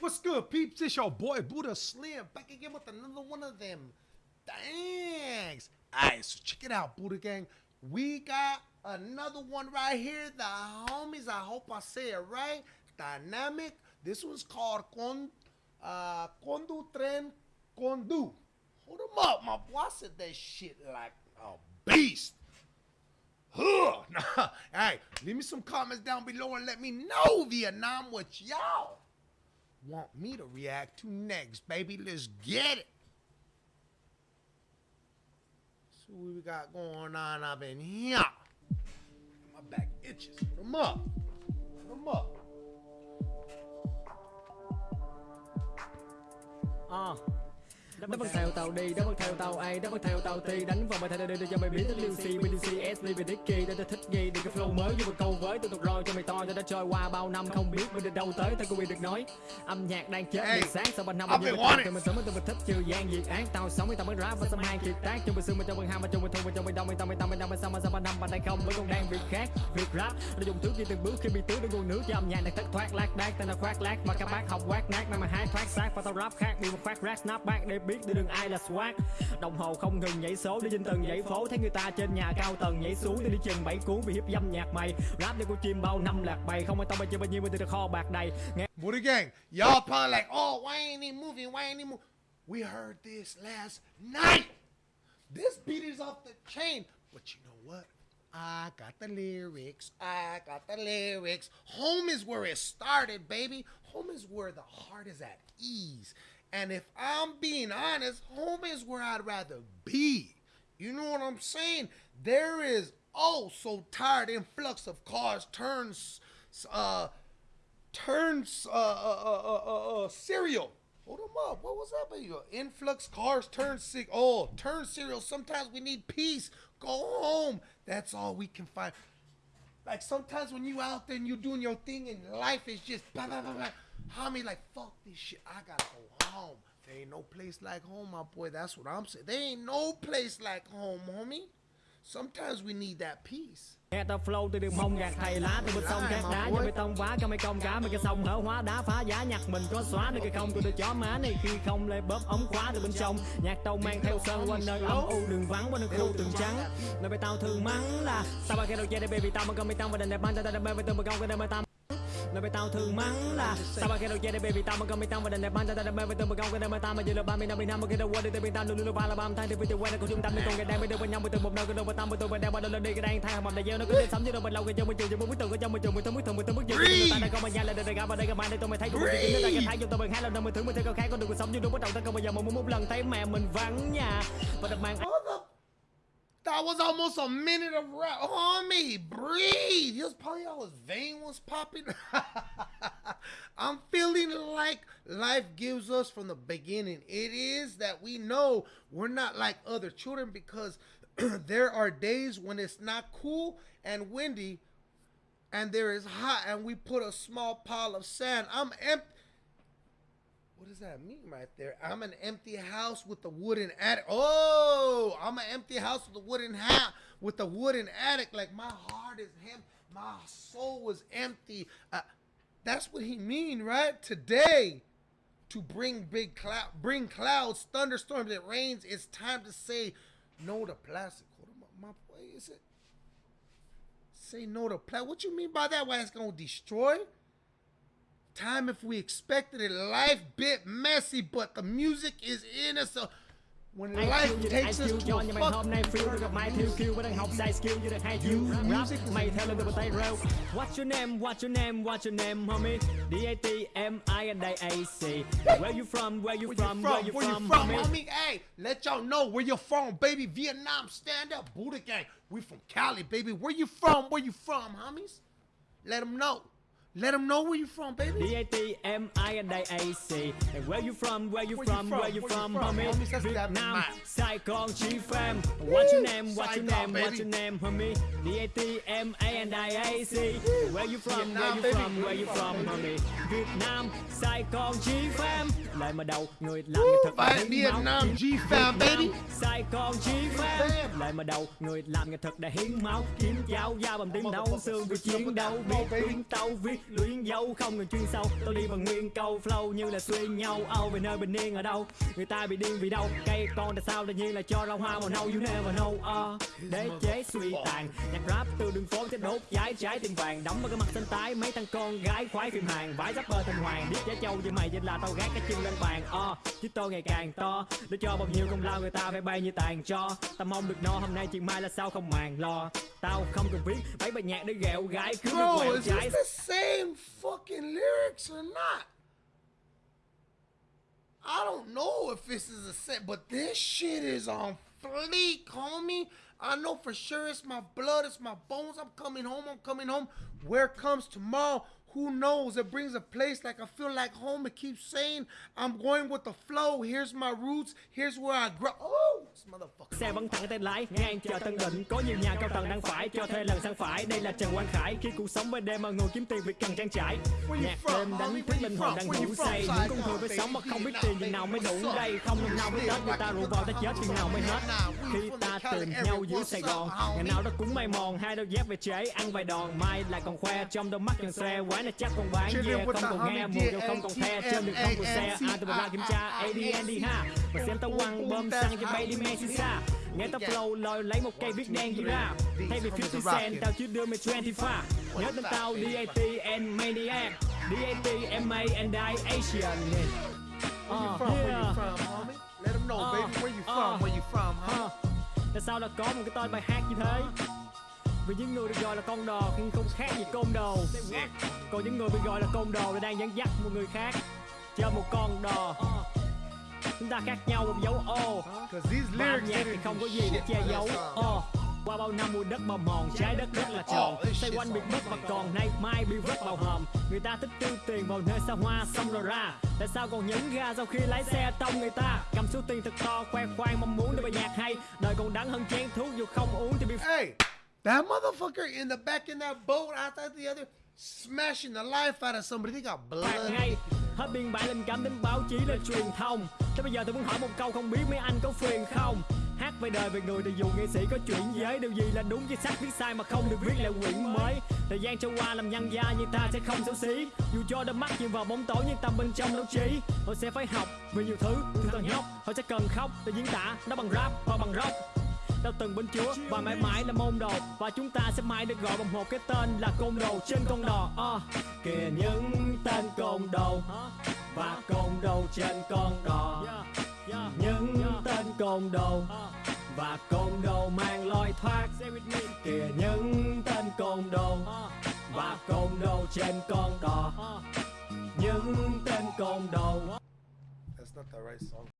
What's good, peeps? It's your boy Buddha Slim back again with another one of them. Thanks. Alright, so check it out, Buddha Gang. We got another one right here. The homies, I hope I say it right. Dynamic. This one's called Con, uh, Condu Tren Condu. Hold them up, my boy. I said that shit like a beast. Huh. Nah. Hey, leave me some comments down below and let me know, Vietnam, what y'all want me to react to next, baby. Let's get it. See what we got going on up in here. My back itches. Put them up. Put them up. Ờ Nó vẫn theo tàu đi, nó vẫn theo tàu A, nó vẫn theo tàu T. Đánh vào bài thay đưa cho mày biết đến Liêu C, BDC, SB, và Dicky Để tao thích ghi được cái flow mới như một câu với Tôi thuộc rồi cho mày to cho đã trôi qua bao năm Không biết mình đi đâu tới, tao cũng bị được nói Âm nhạc đang chết Hey, sáng. Sau ba năm wanting- Thì mình sống với tôi mình thích trừ gian diệt án Tao sống với tao mới rap và xâm hang kiệt tác. Trong bữa xương mà trong bữa ham mà trong bữa thu mà trong bữa đông Mình tao mình tao mình tao mình sao mà sao ba năm. Mà đang không vẫn còn đang việc khác. Việc rap nó dùng thứ đi từng bước khi bị tưới nó nguồn nước cho âm nhạc đang thất thoát lác đác Tao là khoác lác. Mà các bác học quát nát Mà mà hát thoát xác. Và tao rap khác Bị một phát rap snap back để biết để đừng ai là swag Đồng hồ không ngừng nhảy số đi trên từng dãy phố Thấy người ta trên nhà cao tầng nhảy xuống đi đi chừng bảy cuốn vì hiếp dâm nhạc mày Rap để con chim bao năm lạc bày Không ai tao bao nhiêu bao nhiêu từ kho bạc đầy Nghe Booty Gang, y'all probably like, oh, why ain't he moving? Why ain't he moving? We heard this last night. This beat is off the chain. But you know what? I got the lyrics. I got the lyrics. Home is where it started, baby. Home is where the heart is at ease. And if I'm being honest, home is where I'd rather be. You know what I'm saying? There is oh so tired influx of cars turns uh turns uh, uh, uh, uh, uh, uh, cereal. Hold them up. What was that? Baby? Influx cars turn sick. Oh, turn cereal. Sometimes we need peace. Go home. That's all we can find. Like sometimes when you out there and you doing your thing and life is just blah blah blah blah. Homie, like fuck this shit. I gotta go home. There ain't no place like home, my boy. That's what I'm saying. There ain't no place like home, homie. Sometimes we need that peace. Nghe tao flow từ đường mông gạt thầy lá từ bên sông cát đá cho bê tông vá cho mày công cá mấy cái sông hở hóa đá phá giá nhạc mình có xóa được hay không tôi được chó má này khi không lấy bóp ống khóa từ bên trong nhạc tàu mang theo sơn quanh nơi âm u đường vắng qua nơi khu tường trắng nơi bay tao thường mắng là sao ba cái đầu chơi đây baby tao mà cầm mày tao mà đành đẹp ban tao đành bên tao mà công cái đây mà tao mẹ bị tao thường mắng là sao ba khi đầu chơi đây, baby, tao mà cầm bị tao mà đành đẹp ban tao mê với tao mà công cái đam mà tao mà giờ là ba mươi năm mươi năm, mà khi đầu quên đi tao bị tao, luôn luôn ba là ba thay thì vì từ quen là của trung tâm nên còn ngày đang mới đưa bên nhau mới từ một nơi cái đôi bên tao mới tôi bên đeo bên đôi lên đi, cái đang thay mầm đại gieo, nó cứ đến sống như đâu bên lâu cái trong bên trường trong muốn tưởng cái trong bên trường bên tường bên tường bên tường bên trường người ta đang có mà nhà, là đời gặp và đây gặp mai đây tôi mày thấy cũng chỉ nó ta cái thấy trong tôi bên hai lần đâu mình thử mình thấy có khác, con đường cuộc sống như đúng bắt đầu ta không bao giờ mà muốn một lần thấy mẹ mình vắng nhà. Và đập màn That was almost a minute of rap. Homie, breathe. He was probably all his vein was popping. I'm feeling like life gives us from the beginning. It is that we know we're not like other children because there are days when it's not cool and windy and there is hot and we put a small pile of sand. I'm empty. What does that mean right there? I'm an empty house with a wooden attic. Oh, I'm an empty house with a wooden hat with a wooden attic. Like my heart is him. My soul was empty. Uh, that's what he mean, right? Today, to bring big cloud, bring clouds, thunderstorms, it rains. It's time to say no to plastic. Hold on, my, my boy, is it? Say no to plastic. What you mean by that? Why it's gonna destroy? Time if we expected it. Life bit messy, but the music is in us. When life takes us to a nhưng mà hôm fuck, nay feel được gặp mai thiếu kêu vẫn đang học sai skill như được hai chiêu rap music mày theo lên từ tay rêu What's your name What's your name What's your name homie D A T M I and A C Where you from Where you from Where you from homie? Hey, let y'all know where you're from, baby. Vietnam, stand up, Buddha gang. We from Cali, baby. Where you from? Where you from, homies? Let them know. Let them know where you from, baby. D A T M I and A C And where you from Where you Where you from? Where you Where you from homie? That's Việt that Nam map. Sài Gòn Chi Pham What's your name What's your name What's your name homie D A T M A and A C Where you from Where you from Where you from homie Việt Nam Sài Gòn Chi Pham Lời mà đầu người làm nghệ thuật Phải hiến Vietnam máu. G-Fam, baby. Sài Gòn Chi Fam. Lời mà đầu người làm nghệ thuật đã hiến máu Kiếm cháo da bằng tiếng đấu xương vì chiến đấu Biết tiếng tàu viết viết luyến dấu không cần chuyên sâu. Tôi đi bằng nguyên câu flow như là xuyên nhau. Âu về nơi bình yên ở đâu? Người ta bị điên vì đâu? Cây con tại sao tự nhiên là cho rau hoa màu nâu. You never know uh, đế chế suy tàn. Nhạc rap từ đường phố tới đốt cháy trái tiền vàng. Đóng vào cái mặt xanh tái mấy thằng con gái khoái phim hàng. Vải rapper thành hoàng biết giá châu như mày vậy là tao gác cái chân lên bàn uh, chứ tôi ngày càng to để cho bao nhiêu công lao người ta phải bay như tàn cho. Tao mong được no hôm nay chuyện mai là sao không màng lo. Tao không cần viết mấy bài nhạc để ghẹo gái cứ Bro, is trái. this the same fucking lyrics or not? I don't know if this is a set, but this shit is on fleek, homie. I know for sure it's my blood, it's my bones. I'm coming home, I'm coming home. Where comes tomorrow? Who knows? It brings a place like I feel like home. It keeps saying I'm going with the flow. Here's my roots. Here's where I grow. Oh. Xe vẫn thẳng tay lái ngang chờ tân định có nhiều nhà cao tầng đang phải cho thuê lần sang phải đây là trần quang khải khi cuộc sống bên đêm mà ngồi kiếm tiền việc cần trang trải nhạc đêm đánh thức linh hồn đang ngủ say những con người phải sống mà không biết tiền chừng nào mới đủ đây không năm nào mới tết người ta rủ vào ta chết chừng nào mới hết khi ta tìm nhau dưới sài gòn ngày nào đó cũng may mòn hai đôi dép về chế ăn vài đòn mai lại còn khoe trong đôi mắt tròn xe quái này chắc còn bán with không còn nghe mùa giao không còn the trên đường không còn xe ai tụi ra kiểm tra ADN đi ha và xem tao quăng bơm xăng cho bay đi men xin xa nghe tao flow lòi lấy một cây viết đen gì ra. Thay vì 50 cent tao chỉ đưa mày 25 nhớ tên tao DAT and Maniac. DAT MA and I Asian Where you Uh, from? Where you from, homie? Let them know, Uh, baby. Where you uh. from? Where you from, huh? Ờ, Tại sao là có một cái tên bài hát như thế? Vì những người được gọi là con đò nhưng không khác gì côn đồ. Còn những người bị gọi là côn đồ là đang dẫn dắt một người khác Chơi một con đò Chúng ta khác nhau một dấu ô. Và nhạc thì không có gì để che giấu. song. Ồ, Qua bao năm mùa đất bào mòn Trái đất rất là tròn. Oh, shit's quanh on đất và còn nay mai bị vứt vào hòm Người ta thích tiêu tiền vào nơi xa hoa xong rồi ra Tại sao còn nhấn ga sau khi lái xe tông người ta? Cầm số tiền thật to khoe khoang mong muốn để bài nhạc hay. Đời còn đắng hơn chén thuốc dù không uống thì bị Hey, that motherfucker in the back in that boat outside the other, smashing the life out of somebody. They got blood. Hết biên bản linh cảm đến báo chí lên truyền thông. Thế bây giờ tôi muốn hỏi một câu không biết mấy anh có phiền không? Hát về đời về người thì dù nghệ sĩ có chuyển giới, Điều gì là đúng với sách viết sai mà không được viết lại quyển mới. Thời gian trôi qua làm nhân gia như ta sẽ không xấu xí. Dù cho đôi mắt nhìn vào bóng tối nhưng tâm bên trong đấu trí. Họ sẽ phải học về nhiều thứ từ thằng nhóc. Họ sẽ cần khóc để diễn tả, nó bằng rap và bằng rock đã từng bên chúa và mãi mãi là môn đồ. Và chúng ta sẽ mãi được gọi bằng một cái tên là côn đồ trên con đò. Ờ, Kìa những tên côn đồ. Và côn đồ trên con đò. Những tên côn đồ. Và côn đồ mang lối thoát. Kìa những tên côn đồ. Và côn đồ trên con đò. Những tên côn đồ. That's not the right song.